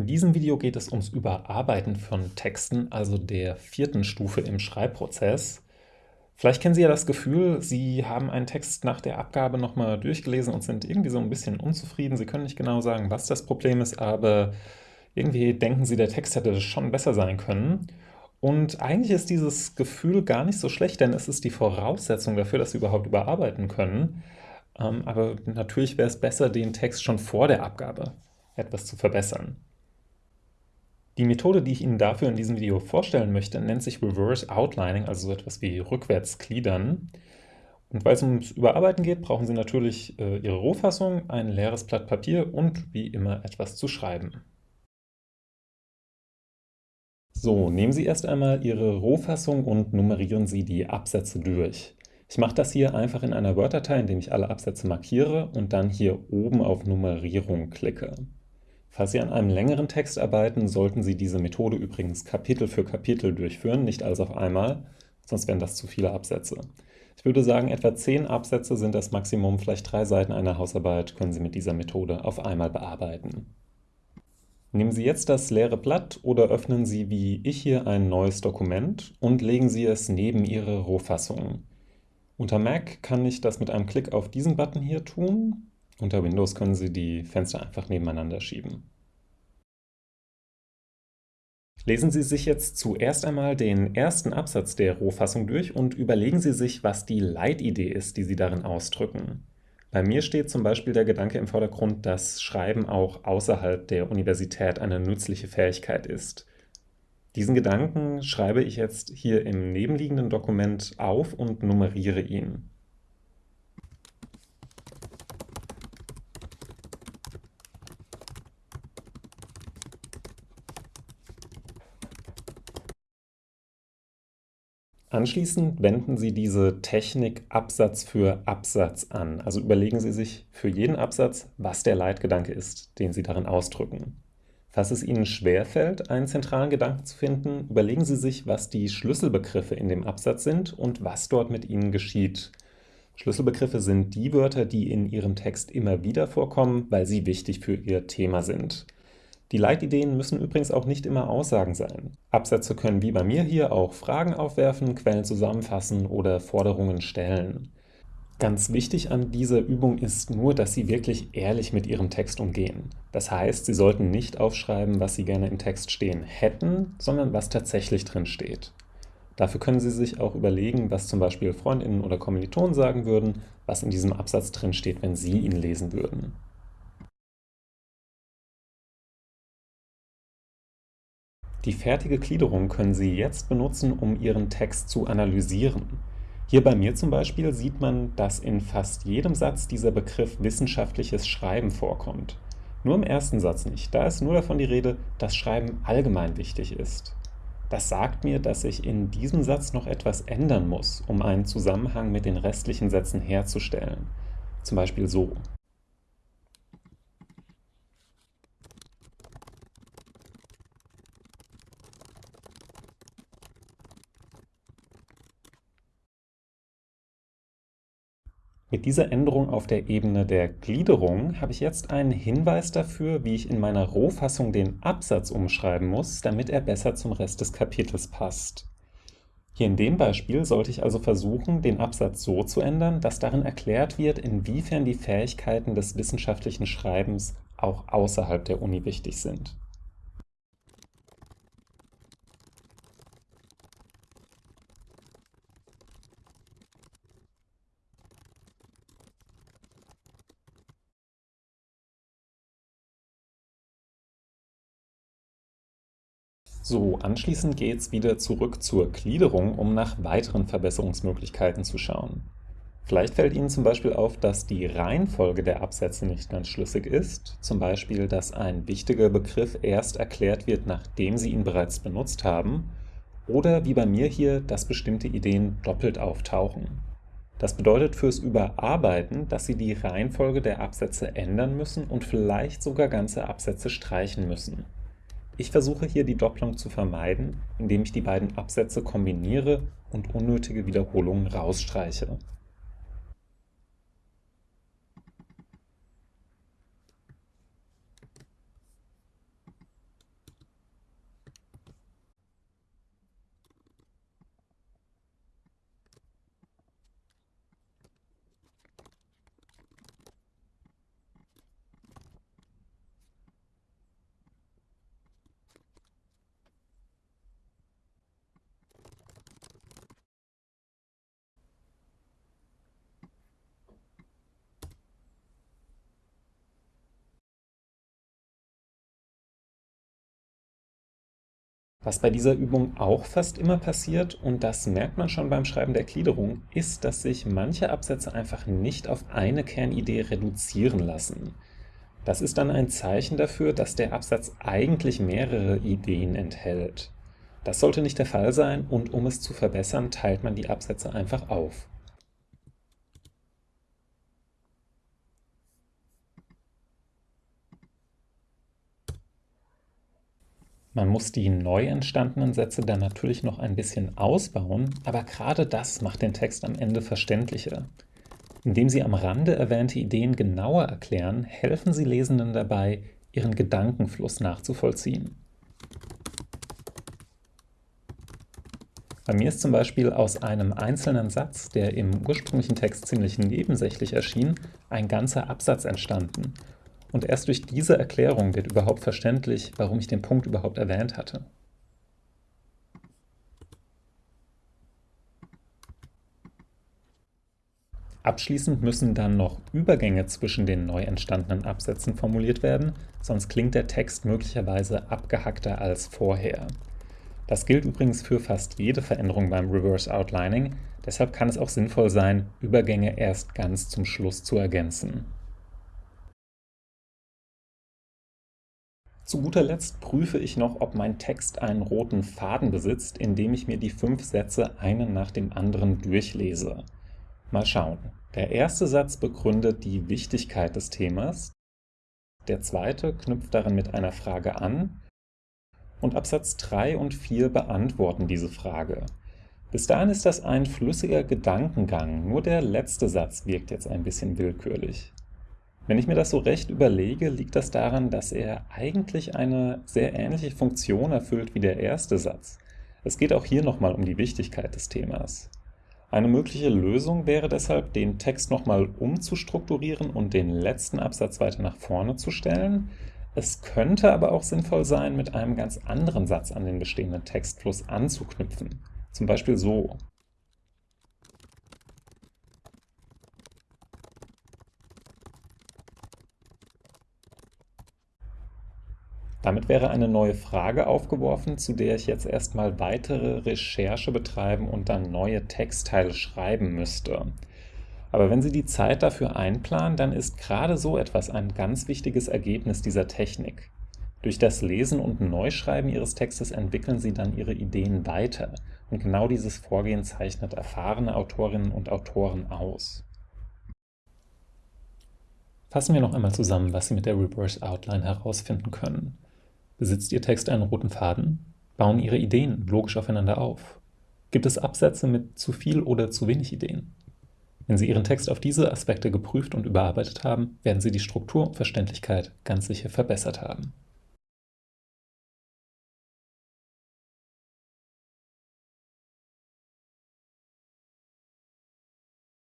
In diesem Video geht es ums Überarbeiten von Texten, also der vierten Stufe im Schreibprozess. Vielleicht kennen Sie ja das Gefühl, Sie haben einen Text nach der Abgabe nochmal durchgelesen und sind irgendwie so ein bisschen unzufrieden. Sie können nicht genau sagen, was das Problem ist, aber irgendwie denken Sie, der Text hätte schon besser sein können. Und eigentlich ist dieses Gefühl gar nicht so schlecht, denn es ist die Voraussetzung dafür, dass Sie überhaupt überarbeiten können. Ähm, aber natürlich wäre es besser, den Text schon vor der Abgabe etwas zu verbessern. Die Methode, die ich Ihnen dafür in diesem Video vorstellen möchte, nennt sich Reverse Outlining, also so etwas wie rückwärts gliedern. Und weil es ums Überarbeiten geht, brauchen Sie natürlich äh, Ihre Rohfassung, ein leeres Blatt Papier und wie immer etwas zu schreiben. So, nehmen Sie erst einmal Ihre Rohfassung und nummerieren Sie die Absätze durch. Ich mache das hier einfach in einer Word-Datei, indem ich alle Absätze markiere und dann hier oben auf Nummerierung klicke. Falls Sie an einem längeren Text arbeiten, sollten Sie diese Methode übrigens Kapitel für Kapitel durchführen, nicht alles auf einmal, sonst wären das zu viele Absätze. Ich würde sagen, etwa 10 Absätze sind das Maximum, vielleicht drei Seiten einer Hausarbeit können Sie mit dieser Methode auf einmal bearbeiten. Nehmen Sie jetzt das leere Blatt oder öffnen Sie wie ich hier ein neues Dokument und legen Sie es neben Ihre Rohfassung. Unter Mac kann ich das mit einem Klick auf diesen Button hier tun unter Windows können Sie die Fenster einfach nebeneinander schieben. Lesen Sie sich jetzt zuerst einmal den ersten Absatz der Rohfassung durch und überlegen Sie sich, was die Leitidee ist, die Sie darin ausdrücken. Bei mir steht zum Beispiel der Gedanke im Vordergrund, dass Schreiben auch außerhalb der Universität eine nützliche Fähigkeit ist. Diesen Gedanken schreibe ich jetzt hier im nebenliegenden Dokument auf und nummeriere ihn. Anschließend wenden Sie diese Technik Absatz für Absatz an. Also überlegen Sie sich für jeden Absatz, was der Leitgedanke ist, den Sie darin ausdrücken. Falls es Ihnen schwerfällt, einen zentralen Gedanken zu finden, überlegen Sie sich, was die Schlüsselbegriffe in dem Absatz sind und was dort mit ihnen geschieht. Schlüsselbegriffe sind die Wörter, die in Ihrem Text immer wieder vorkommen, weil sie wichtig für Ihr Thema sind. Die Leitideen müssen übrigens auch nicht immer Aussagen sein. Absätze können wie bei mir hier auch Fragen aufwerfen, Quellen zusammenfassen oder Forderungen stellen. Ganz wichtig an dieser Übung ist nur, dass Sie wirklich ehrlich mit Ihrem Text umgehen. Das heißt, Sie sollten nicht aufschreiben, was Sie gerne im Text stehen hätten, sondern was tatsächlich drin steht. Dafür können Sie sich auch überlegen, was zum Beispiel Freundinnen oder Kommilitonen sagen würden, was in diesem Absatz drin steht, wenn Sie ihn lesen würden. Die fertige Gliederung können Sie jetzt benutzen, um Ihren Text zu analysieren. Hier bei mir zum Beispiel sieht man, dass in fast jedem Satz dieser Begriff wissenschaftliches Schreiben vorkommt. Nur im ersten Satz nicht, da ist nur davon die Rede, dass Schreiben allgemein wichtig ist. Das sagt mir, dass ich in diesem Satz noch etwas ändern muss, um einen Zusammenhang mit den restlichen Sätzen herzustellen. Zum Beispiel so. Mit dieser Änderung auf der Ebene der Gliederung habe ich jetzt einen Hinweis dafür, wie ich in meiner Rohfassung den Absatz umschreiben muss, damit er besser zum Rest des Kapitels passt. Hier in dem Beispiel sollte ich also versuchen, den Absatz so zu ändern, dass darin erklärt wird, inwiefern die Fähigkeiten des wissenschaftlichen Schreibens auch außerhalb der Uni wichtig sind. So, anschließend geht es wieder zurück zur Gliederung, um nach weiteren Verbesserungsmöglichkeiten zu schauen. Vielleicht fällt Ihnen zum Beispiel auf, dass die Reihenfolge der Absätze nicht ganz schlüssig ist, zum Beispiel, dass ein wichtiger Begriff erst erklärt wird, nachdem Sie ihn bereits benutzt haben, oder wie bei mir hier, dass bestimmte Ideen doppelt auftauchen. Das bedeutet fürs Überarbeiten, dass Sie die Reihenfolge der Absätze ändern müssen und vielleicht sogar ganze Absätze streichen müssen. Ich versuche hier die Doppelung zu vermeiden, indem ich die beiden Absätze kombiniere und unnötige Wiederholungen rausstreiche. Was bei dieser Übung auch fast immer passiert, und das merkt man schon beim Schreiben der Gliederung, ist, dass sich manche Absätze einfach nicht auf eine Kernidee reduzieren lassen. Das ist dann ein Zeichen dafür, dass der Absatz eigentlich mehrere Ideen enthält. Das sollte nicht der Fall sein und um es zu verbessern, teilt man die Absätze einfach auf. Man muss die neu entstandenen Sätze dann natürlich noch ein bisschen ausbauen, aber gerade das macht den Text am Ende verständlicher. Indem Sie am Rande erwähnte Ideen genauer erklären, helfen Sie Lesenden dabei, ihren Gedankenfluss nachzuvollziehen. Bei mir ist zum Beispiel aus einem einzelnen Satz, der im ursprünglichen Text ziemlich nebensächlich erschien, ein ganzer Absatz entstanden und erst durch diese Erklärung wird überhaupt verständlich, warum ich den Punkt überhaupt erwähnt hatte. Abschließend müssen dann noch Übergänge zwischen den neu entstandenen Absätzen formuliert werden, sonst klingt der Text möglicherweise abgehackter als vorher. Das gilt übrigens für fast jede Veränderung beim Reverse Outlining, deshalb kann es auch sinnvoll sein, Übergänge erst ganz zum Schluss zu ergänzen. Zu guter Letzt prüfe ich noch, ob mein Text einen roten Faden besitzt, indem ich mir die fünf Sätze einen nach dem anderen durchlese. Mal schauen. Der erste Satz begründet die Wichtigkeit des Themas, der zweite knüpft darin mit einer Frage an und Absatz 3 und 4 beantworten diese Frage. Bis dahin ist das ein flüssiger Gedankengang, nur der letzte Satz wirkt jetzt ein bisschen willkürlich. Wenn ich mir das so recht überlege, liegt das daran, dass er eigentlich eine sehr ähnliche Funktion erfüllt wie der erste Satz. Es geht auch hier nochmal um die Wichtigkeit des Themas. Eine mögliche Lösung wäre deshalb, den Text nochmal umzustrukturieren und den letzten Absatz weiter nach vorne zu stellen. Es könnte aber auch sinnvoll sein, mit einem ganz anderen Satz an den bestehenden Textfluss anzuknüpfen. Zum Beispiel so Damit wäre eine neue Frage aufgeworfen, zu der ich jetzt erstmal weitere Recherche betreiben und dann neue Textteile schreiben müsste. Aber wenn Sie die Zeit dafür einplanen, dann ist gerade so etwas ein ganz wichtiges Ergebnis dieser Technik. Durch das Lesen und Neuschreiben Ihres Textes entwickeln Sie dann Ihre Ideen weiter und genau dieses Vorgehen zeichnet erfahrene Autorinnen und Autoren aus. Fassen wir noch einmal zusammen, was Sie mit der Reverse Outline herausfinden können. Besitzt Ihr Text einen roten Faden? Bauen Ihre Ideen logisch aufeinander auf? Gibt es Absätze mit zu viel oder zu wenig Ideen? Wenn Sie Ihren Text auf diese Aspekte geprüft und überarbeitet haben, werden Sie die Struktur und Verständlichkeit ganz sicher verbessert haben.